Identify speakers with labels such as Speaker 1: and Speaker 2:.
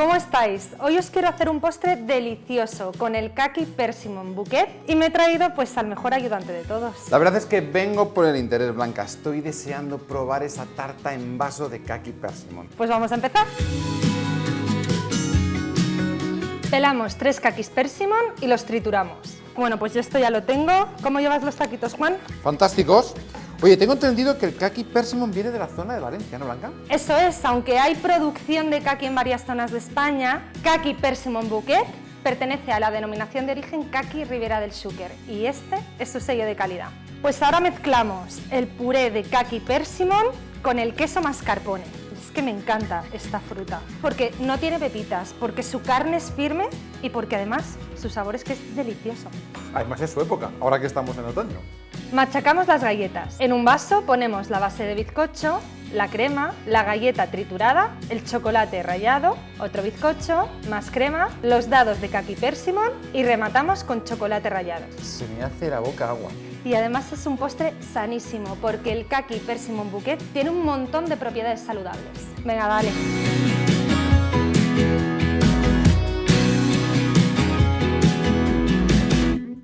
Speaker 1: ¿Cómo estáis? Hoy os quiero hacer un postre delicioso con el Kaki Persimmon Bouquet y me he traído pues al mejor ayudante de todos.
Speaker 2: La verdad es que vengo por el interés, Blanca. Estoy deseando probar esa tarta en vaso de Kaki Persimmon.
Speaker 1: Pues vamos a empezar. Pelamos tres kakis persimmon y los trituramos. Bueno, pues yo esto ya lo tengo. ¿Cómo llevas los taquitos, Juan?
Speaker 2: Fantásticos. Oye, tengo entendido que el kaki persimmon viene de la zona de Valencia, ¿no, Blanca?
Speaker 1: Eso es, aunque hay producción de kaki en varias zonas de España, Kaki Persimmon Bouquet pertenece a la denominación de origen Kaki Ribera del Xúquer y este es su sello de calidad. Pues ahora mezclamos el puré de Kaki Persimmon con el queso mascarpone. Es que me encanta esta fruta, porque no tiene pepitas, porque su carne es firme y porque además su sabor es que es delicioso.
Speaker 2: Además es su época, ahora que estamos en otoño.
Speaker 1: Machacamos las galletas. En un vaso ponemos la base de bizcocho, la crema, la galleta triturada, el chocolate rallado, otro bizcocho, más crema, los dados de kaki persimmon y rematamos con chocolate rallado.
Speaker 2: Se me hace la boca agua.
Speaker 1: Y además es un postre sanísimo porque el kaki persimmon bouquet tiene un montón de propiedades saludables. Venga, dale.